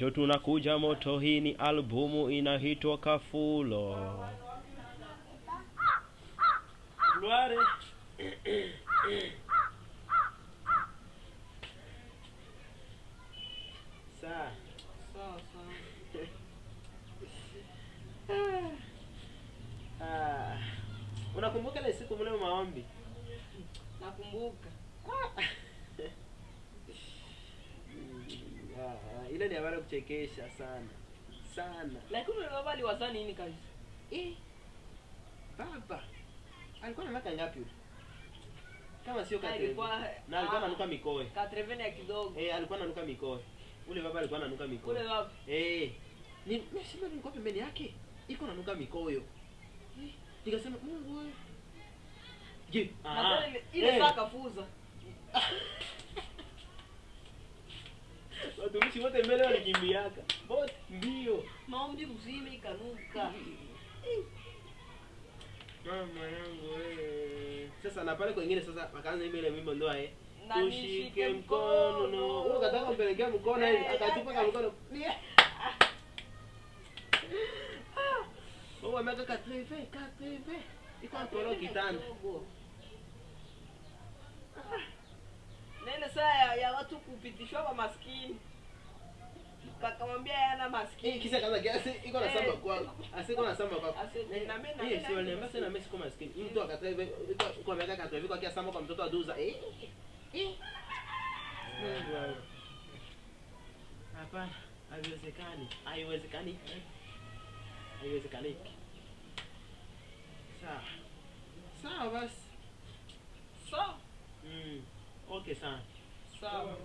jo tunakuja moto hii ni albumu inahitwa kafulo. Saa. Ah. Unakumbuka ile siku mle maombi? Nakumbuka. Ile ni habari kuchekesha sana sana. Lakini ule baba aliwaza nini kabisa? Eh, baba alikuwa na miaka ngapi yule? Kama sio kati Alikuwa- na alikuwa ah. ananuka mikoe. Katrevene ya kidogo. Eh, alikuwa ananuka mikoe. Ule baba alikuwa ananuka mikoe. Ule baba. Eh, ni mimi ni nilikuwa pembeni yake. Iko nanuka mikoyo. Eh, nikasema Mungu wewe. Je, ah, ile- ile eh, saa kafuza. Wote mbele walikimbiaka. Bot mbio. Maombi mzima ikanuka. Mama yangu wewe. Sasa na pale kwingine sasa wakaanza imba ile wimbo ndoa eh. Ushike Tushike mkono. no. Wewe ukataka kumpelekea mkono hivi Eh, akatupa kama mkono. Wewe ameka katreve, katreve. Iko antoro kitanda. Nene Na ile saa ya, ya watu kupitishwa kwa maskini. Kakamwambia yana Eh, maskini. kisa kaza gasi iko na Eh. samba kwako. Asiko na samba kwako. Na mimi- na Eh, mimi- si waliambia sana mimi siko maskini. Mtu akatreve, kwa ameka katreve kwa kia samba kwa mtoto aduza. Eh. Eh. Hapana, haiwezekani. Haiwezekani. Haiwezekani. Sawa. Sawa basi. Sawa. Mm. Okay sana. Sawa.